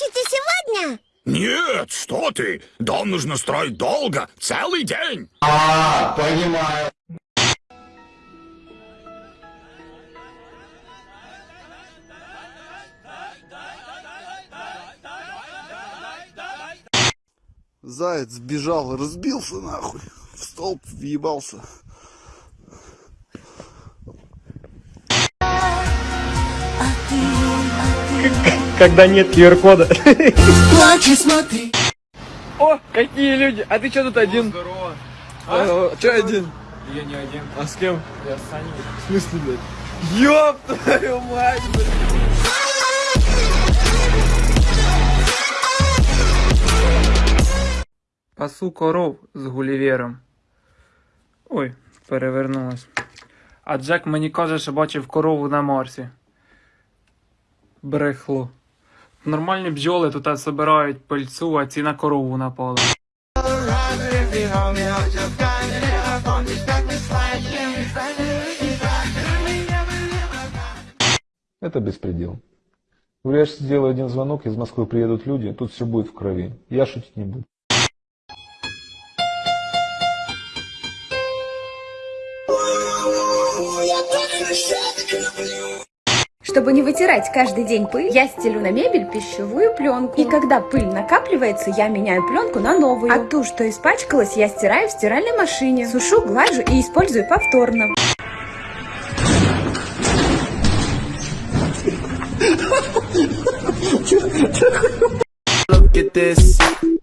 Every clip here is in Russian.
Закончите сегодня? Нет, что ты? Дом нужно строить долго, целый день. А, понимаю. Заяц сбежал, разбился нахуй. В столб въебался. Когда нет QR-кода. О, какие люди! А ты что тут один? Здорово. А? Че один? Я не один. А с кем? Я с Саней. В смысле, блядь? Ёб твою мать, блядь! Пасу коров з гулівером. Ой, перевернулась. А Джек мені каже, що бачив корову на Марсі. Брехло. Нормальні бджоли тут собирають пильцу, а ці на корову напали. Это беспредел. Говорю, я же сделаю один звонок, из Москвы приедут люди, тут все будет в крови. Я шутить не буду. Чтобы не вытирать каждый день пыль, я стелю на мебель пищевую пленку. И когда пыль накапливается, я меняю пленку на новую. А ту, что испачкалась, я стираю в стиральной машине. Сушу, глажу и использую повторно. Наташ,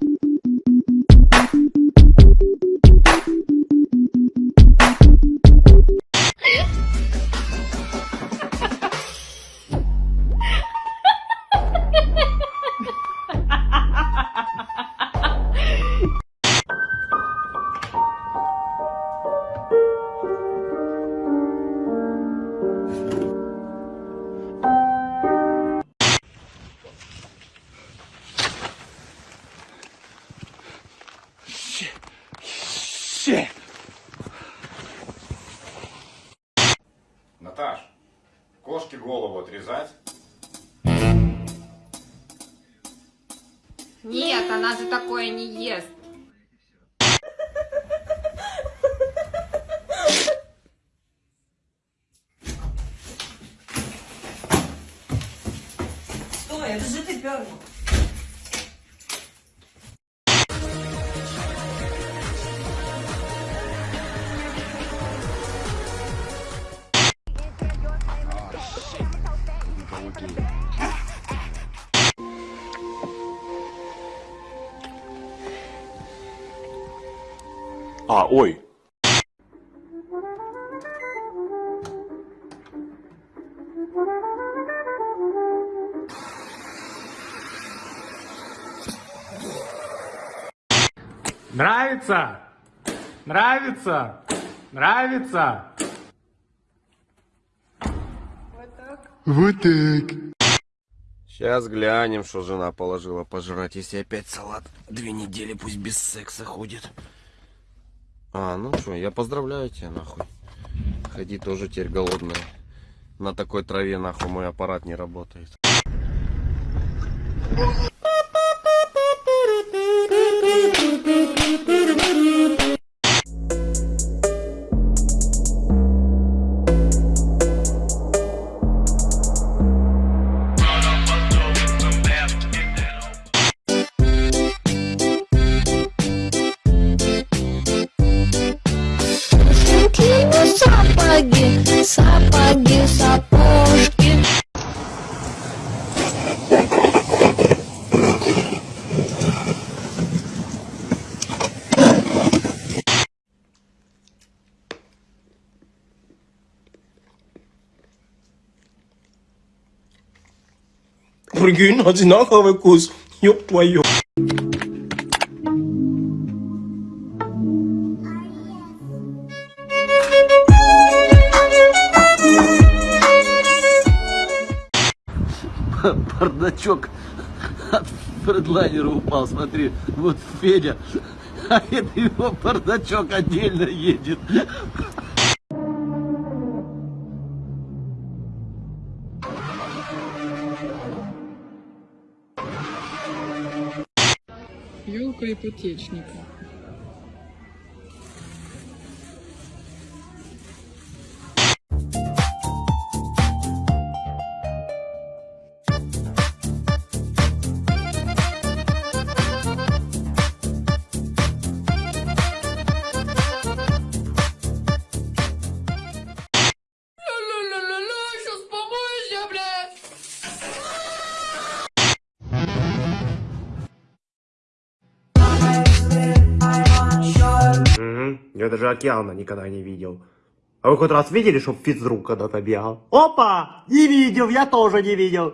такое не ест. Стой, это же ты первый. А, ой. Нравится? Нравится? Нравится? Вот так. Сейчас глянем, что жена положила пожрать, если опять салат две недели пусть без секса ходит. А, ну что, я поздравляю тебя, нахуй. Ходи тоже теперь голодная. На такой траве, нахуй, мой аппарат не работает. Сапоги, Прикинь, одинаковый вкус. Ёб твою. Бардачок от фредлайнера упал, смотри. Вот Федя, а это его бардачок отдельно едет. Елка ипотечника. Я даже океана никогда не видел. А вы хоть раз видели, чтоб физрук когда-то бегал? Опа! Не видел, я тоже не видел.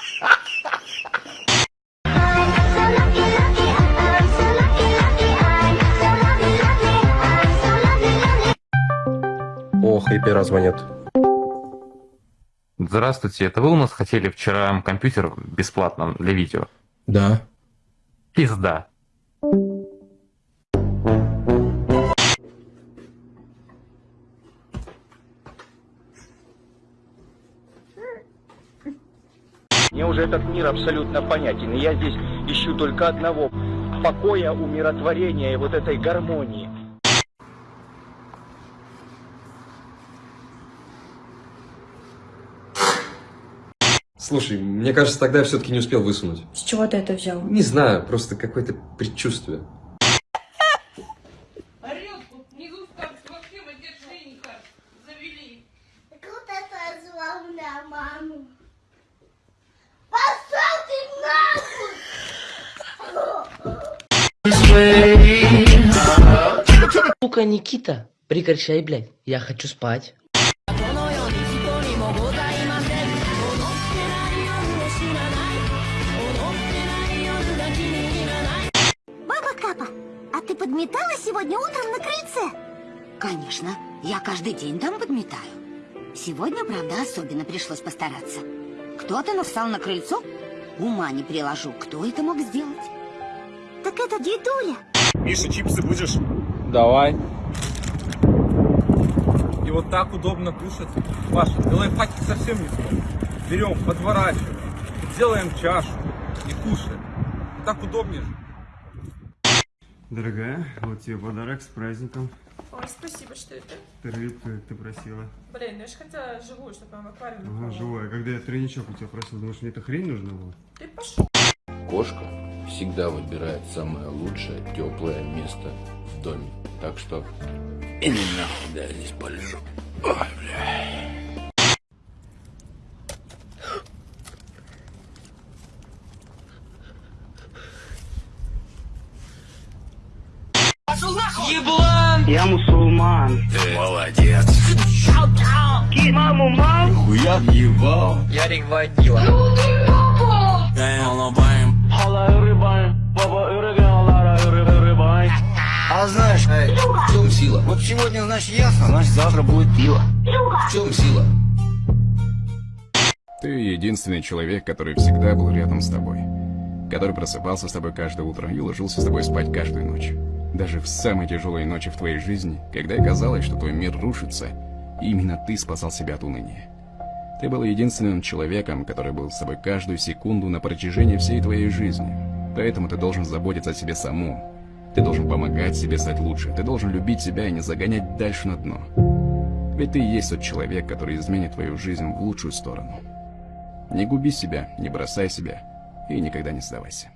и перезвонит. Здравствуйте, это вы у нас хотели вчера компьютер бесплатно для видео? Да. Пизда. Мне уже этот мир абсолютно понятен, и я здесь ищу только одного – покоя, умиротворения и вот этой гармонии. Слушай, мне кажется, тогда я все-таки не успел высунуть. С чего ты это взял? Не знаю, просто какое-то предчувствие. Сука, Никита, прекращай, блядь. Я хочу спать. Подметала сегодня утром на крыльце? Конечно, я каждый день там подметаю. Сегодня, правда, особенно пришлось постараться. Кто-то навстал на крыльцо? Ума не приложу, кто это мог сделать? Так это дедуля. Миша, чипсы будешь? Давай. И вот так удобно кушать. Паша, ты лайфхаки совсем не смотришь. Берем, подворачиваем, делаем чашу и кушаем. Так удобнее же. Дорогая, вот тебе подарок с праздником. Ой, спасибо, что это? Рыбка, как ты просила. Блин, ну я же хотела живую, чтобы она в аквариуме Ага, плавала. живая. Когда я тройничок у тебя просил, думаешь, мне эта хрень нужна была? Ты пошел. Кошка всегда выбирает самое лучшее, теплое место в доме. Так что нахуй, да я здесь полежу. Ой, бля. Еблан! Я мусульман. Ты молодец. Маму, мам! Хуя ебал. Ярик водила. А знаешь, в чем сила? Вот сегодня, значит, ясно, значит, завтра будет пиво. В чем сила? Ты единственный человек, который всегда был рядом с тобой. Который просыпался с тобой каждое утро и ложился с тобой спать каждую ночь. Даже в самые тяжелые ночи в твоей жизни, когда казалось, что твой мир рушится, именно ты спасал себя от уныния. Ты был единственным человеком, который был с тобой каждую секунду на протяжении всей твоей жизни. Поэтому ты должен заботиться о себе самом. Ты должен помогать себе стать лучше. Ты должен любить себя и не загонять дальше на дно. Ведь ты и есть тот человек, который изменит твою жизнь в лучшую сторону. Не губи себя, не бросай себя и никогда не сдавайся.